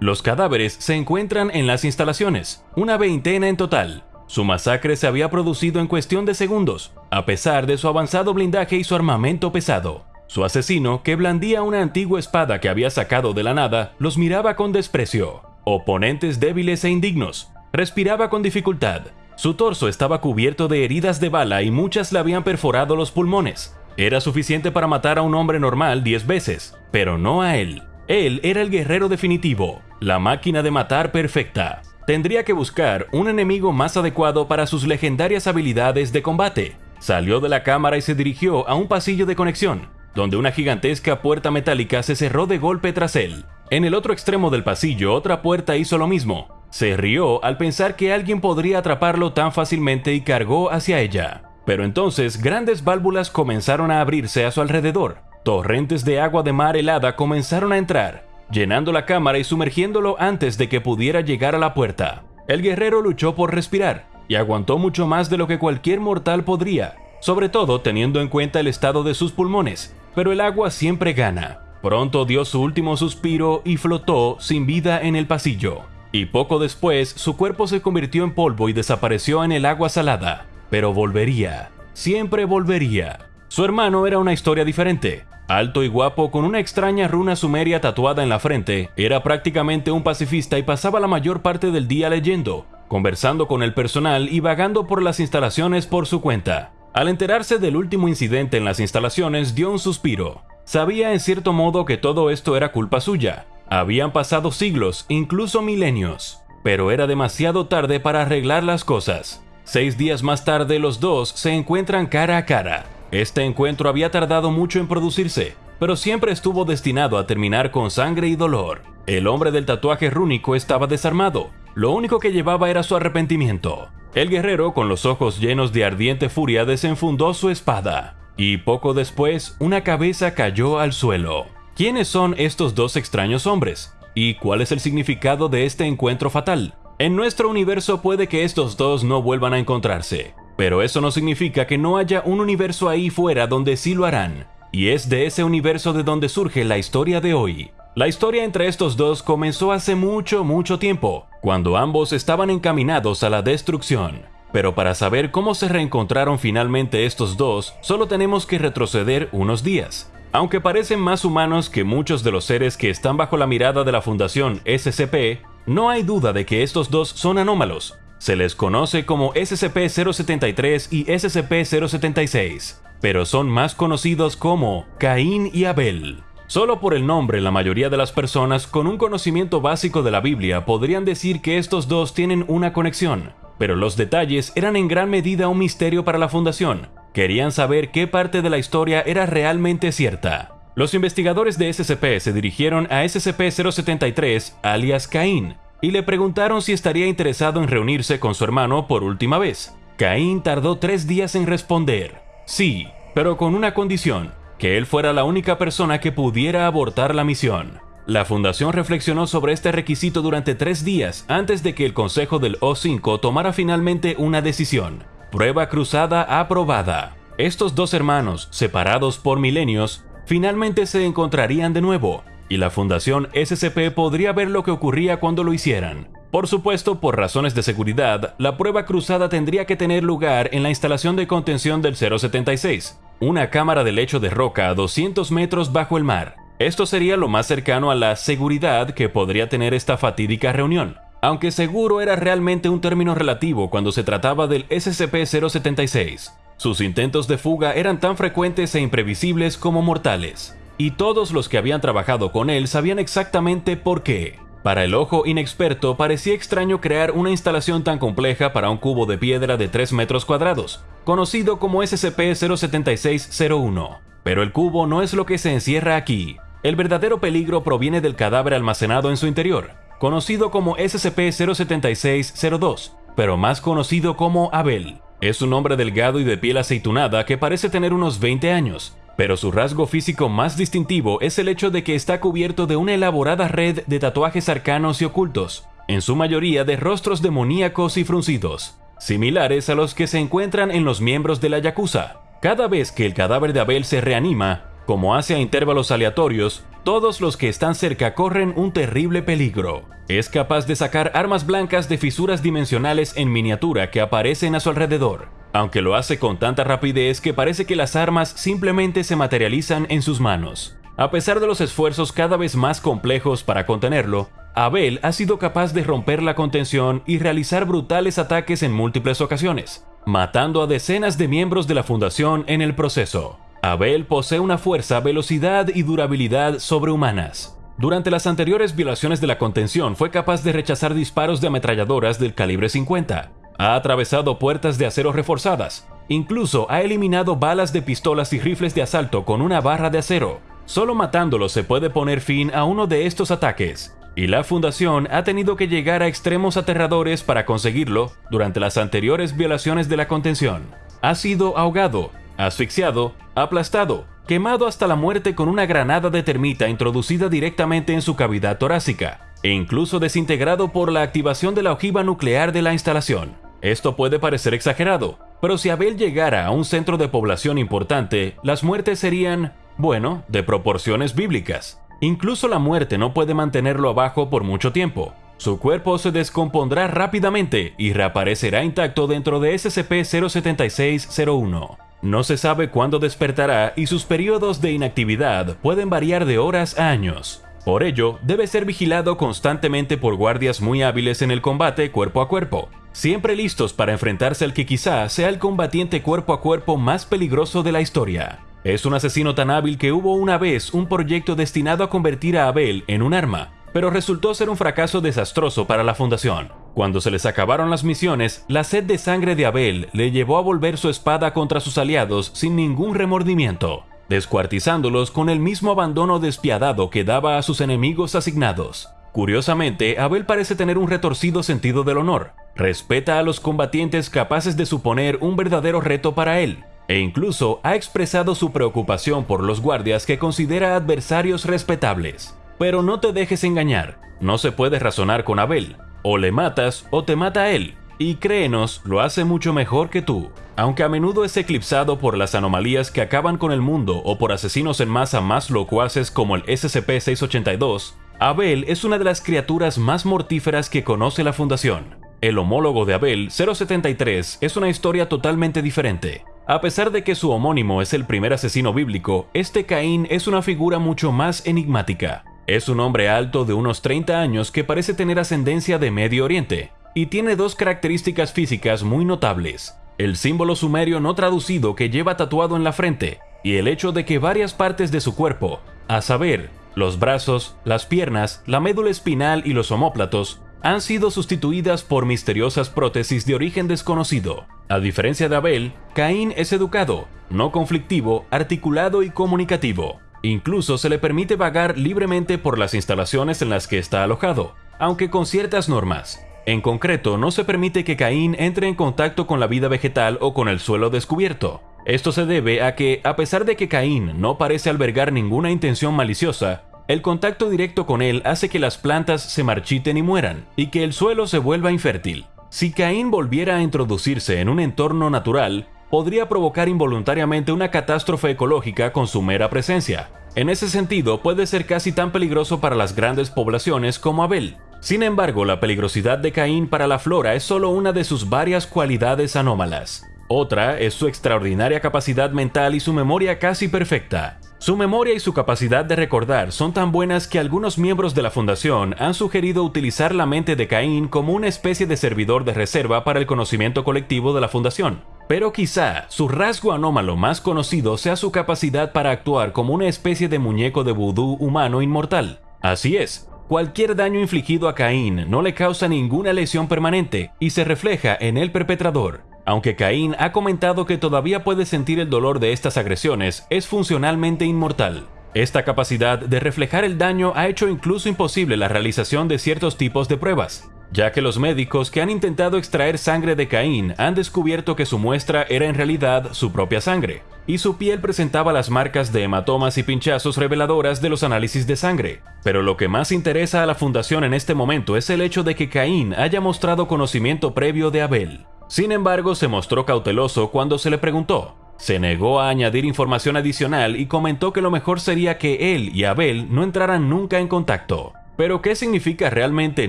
Los cadáveres se encuentran en las instalaciones, una veintena en total. Su masacre se había producido en cuestión de segundos, a pesar de su avanzado blindaje y su armamento pesado. Su asesino, que blandía una antigua espada que había sacado de la nada, los miraba con desprecio. Oponentes débiles e indignos. Respiraba con dificultad. Su torso estaba cubierto de heridas de bala y muchas le habían perforado los pulmones. Era suficiente para matar a un hombre normal 10 veces, pero no a él. Él era el guerrero definitivo, la máquina de matar perfecta. Tendría que buscar un enemigo más adecuado para sus legendarias habilidades de combate. Salió de la cámara y se dirigió a un pasillo de conexión, donde una gigantesca puerta metálica se cerró de golpe tras él. En el otro extremo del pasillo otra puerta hizo lo mismo. Se rió al pensar que alguien podría atraparlo tan fácilmente y cargó hacia ella. Pero entonces grandes válvulas comenzaron a abrirse a su alrededor. Torrentes de agua de mar helada comenzaron a entrar, llenando la cámara y sumergiéndolo antes de que pudiera llegar a la puerta. El guerrero luchó por respirar y aguantó mucho más de lo que cualquier mortal podría, sobre todo teniendo en cuenta el estado de sus pulmones, pero el agua siempre gana. Pronto dio su último suspiro y flotó sin vida en el pasillo. Y poco después su cuerpo se convirtió en polvo y desapareció en el agua salada. Pero volvería, siempre volvería. Su hermano era una historia diferente. Alto y guapo, con una extraña runa sumeria tatuada en la frente, era prácticamente un pacifista y pasaba la mayor parte del día leyendo, conversando con el personal y vagando por las instalaciones por su cuenta. Al enterarse del último incidente en las instalaciones, dio un suspiro. Sabía en cierto modo que todo esto era culpa suya. Habían pasado siglos, incluso milenios. Pero era demasiado tarde para arreglar las cosas. Seis días más tarde los dos se encuentran cara a cara. Este encuentro había tardado mucho en producirse, pero siempre estuvo destinado a terminar con sangre y dolor. El hombre del tatuaje rúnico estaba desarmado, lo único que llevaba era su arrepentimiento. El guerrero, con los ojos llenos de ardiente furia, desenfundó su espada, y poco después una cabeza cayó al suelo. ¿Quiénes son estos dos extraños hombres? ¿Y cuál es el significado de este encuentro fatal? En nuestro universo puede que estos dos no vuelvan a encontrarse, pero eso no significa que no haya un universo ahí fuera donde sí lo harán, y es de ese universo de donde surge la historia de hoy. La historia entre estos dos comenzó hace mucho, mucho tiempo, cuando ambos estaban encaminados a la destrucción. Pero para saber cómo se reencontraron finalmente estos dos, solo tenemos que retroceder unos días. Aunque parecen más humanos que muchos de los seres que están bajo la mirada de la Fundación SCP, no hay duda de que estos dos son anómalos. Se les conoce como SCP-073 y SCP-076, pero son más conocidos como Caín y Abel. Solo por el nombre, la mayoría de las personas con un conocimiento básico de la Biblia podrían decir que estos dos tienen una conexión, pero los detalles eran en gran medida un misterio para la Fundación. Querían saber qué parte de la historia era realmente cierta. Los investigadores de SCP se dirigieron a SCP-073, alias Caín, y le preguntaron si estaría interesado en reunirse con su hermano por última vez. Caín tardó tres días en responder. Sí, pero con una condición que él fuera la única persona que pudiera abortar la misión. La fundación reflexionó sobre este requisito durante tres días antes de que el consejo del O5 tomara finalmente una decisión. Prueba cruzada aprobada. Estos dos hermanos, separados por milenios, finalmente se encontrarían de nuevo, y la fundación SCP podría ver lo que ocurría cuando lo hicieran. Por supuesto, por razones de seguridad, la prueba cruzada tendría que tener lugar en la instalación de contención del 076, una cámara de lecho de roca a 200 metros bajo el mar. Esto sería lo más cercano a la seguridad que podría tener esta fatídica reunión, aunque seguro era realmente un término relativo cuando se trataba del SCP-076. Sus intentos de fuga eran tan frecuentes e imprevisibles como mortales, y todos los que habían trabajado con él sabían exactamente por qué. Para el ojo inexperto parecía extraño crear una instalación tan compleja para un cubo de piedra de 3 metros cuadrados, conocido como SCP-07601. Pero el cubo no es lo que se encierra aquí. El verdadero peligro proviene del cadáver almacenado en su interior, conocido como SCP-07602, pero más conocido como Abel. Es un hombre delgado y de piel aceitunada que parece tener unos 20 años, pero su rasgo físico más distintivo es el hecho de que está cubierto de una elaborada red de tatuajes arcanos y ocultos, en su mayoría de rostros demoníacos y fruncidos, similares a los que se encuentran en los miembros de la Yakuza. Cada vez que el cadáver de Abel se reanima, como hace a intervalos aleatorios, todos los que están cerca corren un terrible peligro. Es capaz de sacar armas blancas de fisuras dimensionales en miniatura que aparecen a su alrededor, aunque lo hace con tanta rapidez que parece que las armas simplemente se materializan en sus manos. A pesar de los esfuerzos cada vez más complejos para contenerlo, Abel ha sido capaz de romper la contención y realizar brutales ataques en múltiples ocasiones, matando a decenas de miembros de la Fundación en el proceso. Abel posee una fuerza, velocidad y durabilidad sobrehumanas. Durante las anteriores violaciones de la contención fue capaz de rechazar disparos de ametralladoras del calibre 50. Ha atravesado puertas de acero reforzadas. Incluso ha eliminado balas de pistolas y rifles de asalto con una barra de acero. Solo matándolo se puede poner fin a uno de estos ataques. Y la Fundación ha tenido que llegar a extremos aterradores para conseguirlo durante las anteriores violaciones de la contención. Ha sido ahogado, asfixiado, aplastado, quemado hasta la muerte con una granada de termita introducida directamente en su cavidad torácica, e incluso desintegrado por la activación de la ojiva nuclear de la instalación. Esto puede parecer exagerado, pero si Abel llegara a un centro de población importante, las muertes serían, bueno, de proporciones bíblicas. Incluso la muerte no puede mantenerlo abajo por mucho tiempo. Su cuerpo se descompondrá rápidamente y reaparecerá intacto dentro de SCP-07601. No se sabe cuándo despertará y sus periodos de inactividad pueden variar de horas a años. Por ello, debe ser vigilado constantemente por guardias muy hábiles en el combate cuerpo a cuerpo, siempre listos para enfrentarse al que quizá sea el combatiente cuerpo a cuerpo más peligroso de la historia. Es un asesino tan hábil que hubo una vez un proyecto destinado a convertir a Abel en un arma, pero resultó ser un fracaso desastroso para la Fundación. Cuando se les acabaron las misiones, la sed de sangre de Abel le llevó a volver su espada contra sus aliados sin ningún remordimiento, descuartizándolos con el mismo abandono despiadado que daba a sus enemigos asignados. Curiosamente, Abel parece tener un retorcido sentido del honor. Respeta a los combatientes capaces de suponer un verdadero reto para él, e incluso ha expresado su preocupación por los guardias que considera adversarios respetables. Pero no te dejes engañar, no se puede razonar con Abel, o le matas o te mata a él, y créenos, lo hace mucho mejor que tú. Aunque a menudo es eclipsado por las anomalías que acaban con el mundo o por asesinos en masa más locuaces como el SCP-682, Abel es una de las criaturas más mortíferas que conoce la Fundación. El homólogo de Abel, 073, es una historia totalmente diferente. A pesar de que su homónimo es el primer asesino bíblico, este Caín es una figura mucho más enigmática. Es un hombre alto de unos 30 años que parece tener ascendencia de Medio Oriente, y tiene dos características físicas muy notables. El símbolo sumerio no traducido que lleva tatuado en la frente, y el hecho de que varias partes de su cuerpo, a saber, los brazos, las piernas, la médula espinal y los omóplatos, han sido sustituidas por misteriosas prótesis de origen desconocido. A diferencia de Abel, Caín es educado, no conflictivo, articulado y comunicativo. Incluso se le permite vagar libremente por las instalaciones en las que está alojado, aunque con ciertas normas. En concreto, no se permite que Caín entre en contacto con la vida vegetal o con el suelo descubierto. Esto se debe a que, a pesar de que Caín no parece albergar ninguna intención maliciosa, el contacto directo con él hace que las plantas se marchiten y mueran, y que el suelo se vuelva infértil. Si Caín volviera a introducirse en un entorno natural, podría provocar involuntariamente una catástrofe ecológica con su mera presencia. En ese sentido, puede ser casi tan peligroso para las grandes poblaciones como Abel. Sin embargo, la peligrosidad de Caín para la flora es solo una de sus varias cualidades anómalas. Otra es su extraordinaria capacidad mental y su memoria casi perfecta. Su memoria y su capacidad de recordar son tan buenas que algunos miembros de la Fundación han sugerido utilizar la mente de Caín como una especie de servidor de reserva para el conocimiento colectivo de la Fundación. Pero quizá su rasgo anómalo más conocido sea su capacidad para actuar como una especie de muñeco de vudú humano inmortal. Así es, cualquier daño infligido a Caín no le causa ninguna lesión permanente y se refleja en el perpetrador. Aunque Caín ha comentado que todavía puede sentir el dolor de estas agresiones, es funcionalmente inmortal. Esta capacidad de reflejar el daño ha hecho incluso imposible la realización de ciertos tipos de pruebas, ya que los médicos que han intentado extraer sangre de Caín han descubierto que su muestra era en realidad su propia sangre, y su piel presentaba las marcas de hematomas y pinchazos reveladoras de los análisis de sangre. Pero lo que más interesa a la fundación en este momento es el hecho de que Caín haya mostrado conocimiento previo de Abel. Sin embargo, se mostró cauteloso cuando se le preguntó, se negó a añadir información adicional y comentó que lo mejor sería que él y Abel no entraran nunca en contacto. Pero ¿qué significa realmente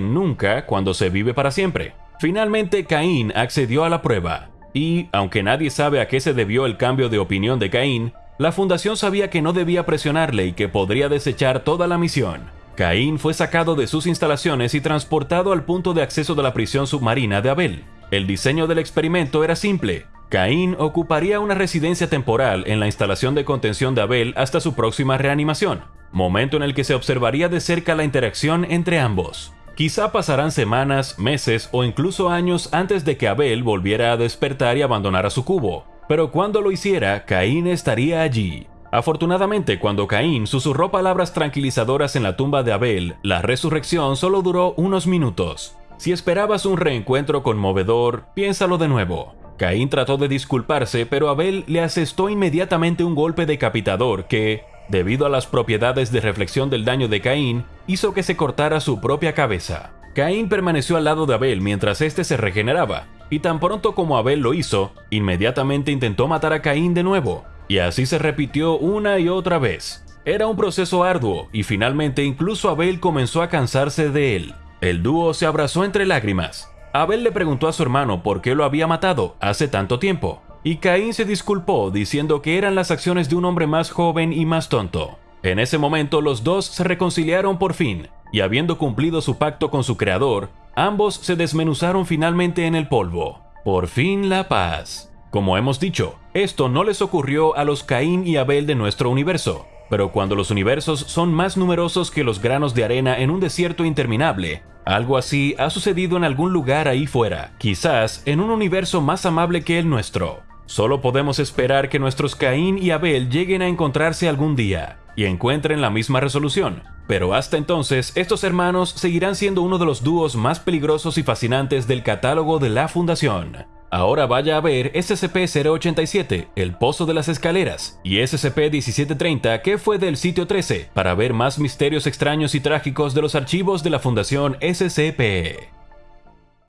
nunca cuando se vive para siempre? Finalmente Caín accedió a la prueba, y, aunque nadie sabe a qué se debió el cambio de opinión de Caín, la fundación sabía que no debía presionarle y que podría desechar toda la misión. Caín fue sacado de sus instalaciones y transportado al punto de acceso de la prisión submarina de Abel. El diseño del experimento era simple. Caín ocuparía una residencia temporal en la instalación de contención de Abel hasta su próxima reanimación, momento en el que se observaría de cerca la interacción entre ambos. Quizá pasarán semanas, meses o incluso años antes de que Abel volviera a despertar y abandonara su cubo, pero cuando lo hiciera, Caín estaría allí. Afortunadamente, cuando Caín susurró palabras tranquilizadoras en la tumba de Abel, la resurrección solo duró unos minutos. Si esperabas un reencuentro conmovedor, piénsalo de nuevo. Caín trató de disculparse, pero Abel le asestó inmediatamente un golpe decapitador que, debido a las propiedades de reflexión del daño de Caín, hizo que se cortara su propia cabeza. Caín permaneció al lado de Abel mientras éste se regeneraba, y tan pronto como Abel lo hizo, inmediatamente intentó matar a Caín de nuevo, y así se repitió una y otra vez. Era un proceso arduo y finalmente incluso Abel comenzó a cansarse de él. El dúo se abrazó entre lágrimas. Abel le preguntó a su hermano por qué lo había matado hace tanto tiempo, y Caín se disculpó diciendo que eran las acciones de un hombre más joven y más tonto. En ese momento los dos se reconciliaron por fin, y habiendo cumplido su pacto con su creador, ambos se desmenuzaron finalmente en el polvo. Por fin la paz. Como hemos dicho, esto no les ocurrió a los Caín y Abel de nuestro universo, pero cuando los universos son más numerosos que los granos de arena en un desierto interminable, algo así ha sucedido en algún lugar ahí fuera, quizás en un universo más amable que el nuestro. Solo podemos esperar que nuestros Caín y Abel lleguen a encontrarse algún día y encuentren la misma resolución. Pero hasta entonces, estos hermanos seguirán siendo uno de los dúos más peligrosos y fascinantes del catálogo de la Fundación. Ahora vaya a ver SCP-087, El Pozo de las Escaleras, y SCP-1730, que fue del sitio 13, para ver más misterios extraños y trágicos de los archivos de la Fundación SCP.